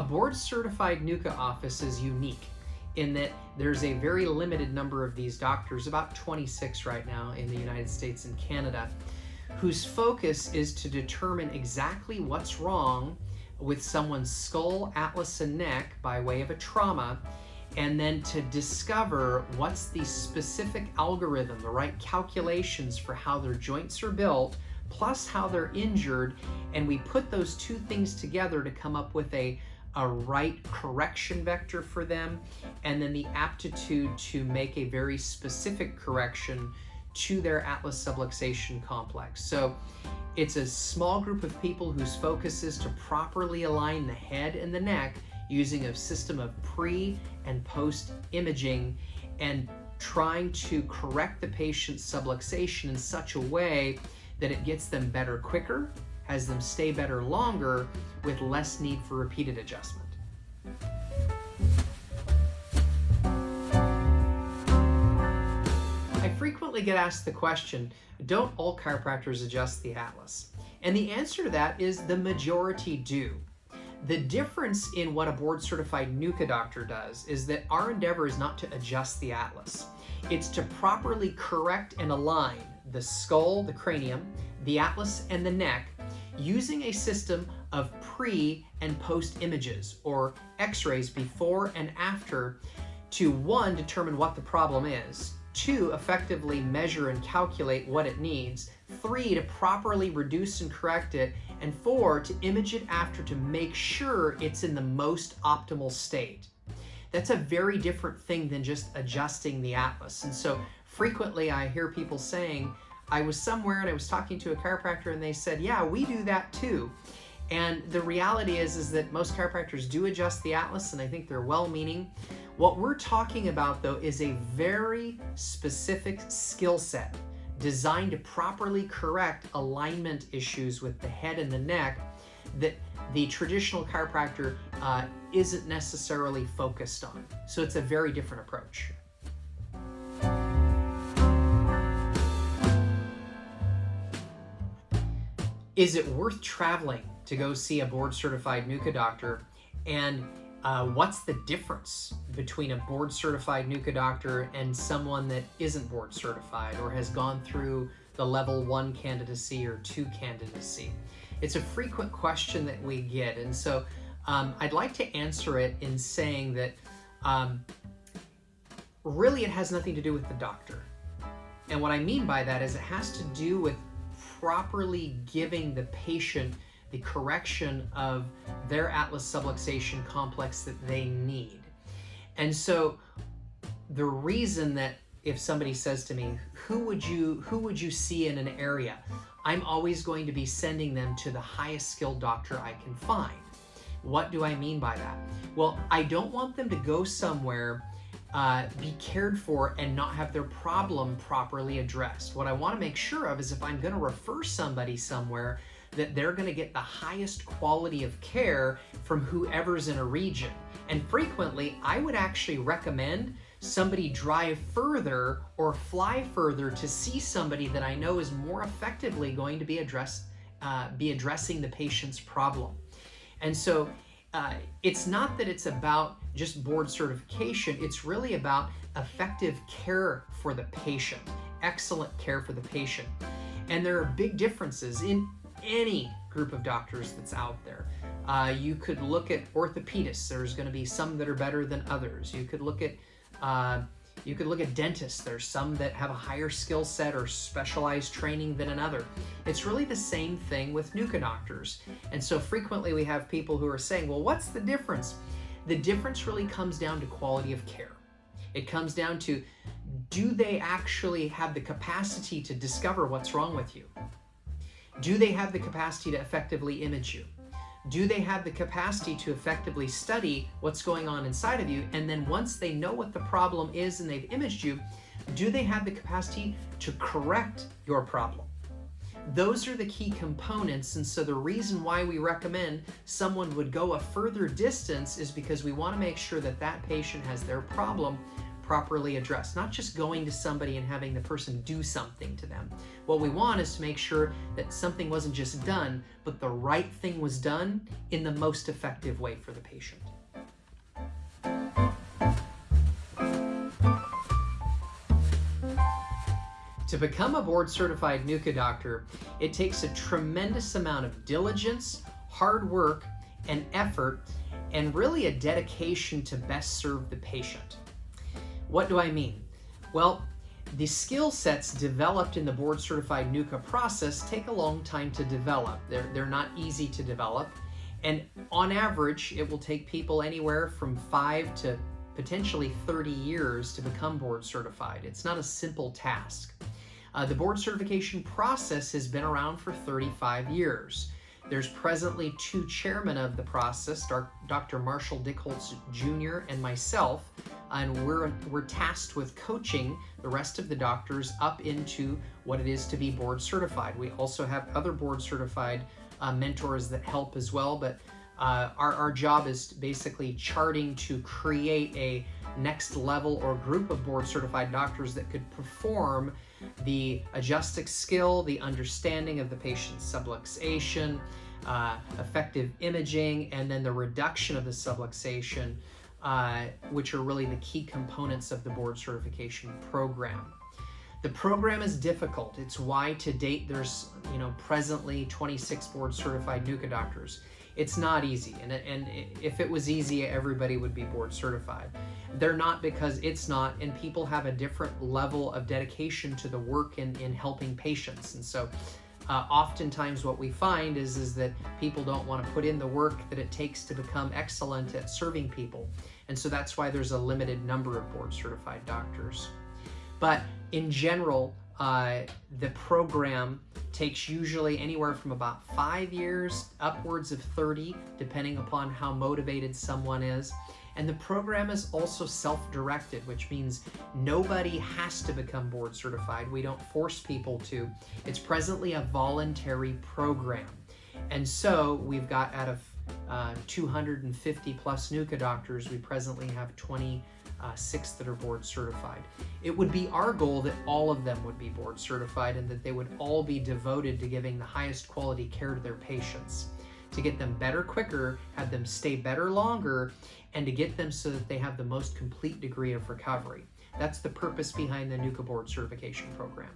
a board certified NUCCA office is unique in that there's a very limited number of these doctors, about 26 right now in the United States and Canada, whose focus is to determine exactly what's wrong with someone's skull, atlas, and neck by way of a trauma, and then to discover what's the specific algorithm, the right calculations for how their joints are built, plus how they're injured, and we put those two things together to come up with a a right correction vector for them, and then the aptitude to make a very specific correction to their atlas subluxation complex. So it's a small group of people whose focus is to properly align the head and the neck using a system of pre and post imaging and trying to correct the patient's subluxation in such a way that it gets them better quicker, has them stay better longer with less need for repeated adjustment. I frequently get asked the question, don't all chiropractors adjust the atlas? And the answer to that is the majority do. The difference in what a board certified NUCCA doctor does is that our endeavor is not to adjust the atlas. It's to properly correct and align the skull, the cranium, the atlas, and the neck using a system of pre and post images or x-rays before and after to one, determine what the problem is, two, effectively measure and calculate what it needs, three, to properly reduce and correct it, and four, to image it after to make sure it's in the most optimal state. That's a very different thing than just adjusting the atlas. And so frequently I hear people saying, I was somewhere and I was talking to a chiropractor and they said, yeah, we do that too. And the reality is, is that most chiropractors do adjust the atlas and I think they're well-meaning. What we're talking about though is a very specific skill set designed to properly correct alignment issues with the head and the neck that the traditional chiropractor uh, isn't necessarily focused on. So it's a very different approach. Is it worth traveling to go see a board certified NUCCA doctor? And uh, what's the difference between a board certified NUCCA doctor and someone that isn't board certified or has gone through the level one candidacy or two candidacy? It's a frequent question that we get. And so um, I'd like to answer it in saying that um, really it has nothing to do with the doctor. And what I mean by that is it has to do with properly giving the patient the correction of their atlas subluxation complex that they need. And so the reason that if somebody says to me, who would you who would you see in an area? I'm always going to be sending them to the highest skilled doctor I can find. What do I mean by that? Well, I don't want them to go somewhere uh, be cared for and not have their problem properly addressed. What I want to make sure of is if I'm going to refer somebody somewhere, that they're going to get the highest quality of care from whoever's in a region. And frequently, I would actually recommend somebody drive further or fly further to see somebody that I know is more effectively going to be address, uh, be addressing the patient's problem. And so uh, it's not that it's about just board certification, it's really about effective care for the patient, excellent care for the patient. And there are big differences in any group of doctors that's out there. Uh, you could look at orthopedists. There's going to be some that are better than others. You could look at uh, you could look at dentists. There's some that have a higher skill set or specialized training than another. It's really the same thing with NUCCA doctors. And so frequently we have people who are saying, well, what's the difference? The difference really comes down to quality of care. It comes down to, do they actually have the capacity to discover what's wrong with you? Do they have the capacity to effectively image you? Do they have the capacity to effectively study what's going on inside of you? And then once they know what the problem is and they've imaged you, do they have the capacity to correct your problem? Those are the key components, and so the reason why we recommend someone would go a further distance is because we want to make sure that that patient has their problem properly addressed, not just going to somebody and having the person do something to them. What we want is to make sure that something wasn't just done, but the right thing was done in the most effective way for the patient. To become a board certified NUCCA doctor, it takes a tremendous amount of diligence, hard work, and effort, and really a dedication to best serve the patient. What do I mean? Well, the skill sets developed in the board certified NUCCA process take a long time to develop. They're, they're not easy to develop. And on average, it will take people anywhere from five to potentially 30 years to become board certified. It's not a simple task. Uh, the board certification process has been around for 35 years. There's presently two chairmen of the process, Dr. Marshall Dickholtz Jr. and myself, and we're, we're tasked with coaching the rest of the doctors up into what it is to be board certified. We also have other board certified uh, mentors that help as well, but uh, our, our job is basically charting to create a next level or group of board certified doctors that could perform the adjustic skill, the understanding of the patient's subluxation, uh, effective imaging, and then the reduction of the subluxation, uh, which are really the key components of the board certification program. The program is difficult. It's why to date there's, you know, presently 26 board certified NUCCA doctors. It's not easy, and, and if it was easy, everybody would be board certified. They're not because it's not, and people have a different level of dedication to the work in, in helping patients. And so uh, oftentimes what we find is, is that people don't want to put in the work that it takes to become excellent at serving people. And so that's why there's a limited number of board certified doctors. But in general, uh, the program takes usually anywhere from about five years upwards of 30, depending upon how motivated someone is. And the program is also self-directed, which means nobody has to become board certified. We don't force people to. It's presently a voluntary program. And so we've got out of uh, 250 plus NUCCA doctors, we presently have 20 uh, six that are board certified. It would be our goal that all of them would be board certified and that they would all be devoted to giving the highest quality care to their patients. To get them better quicker, have them stay better longer, and to get them so that they have the most complete degree of recovery. That's the purpose behind the NUCCA board certification program.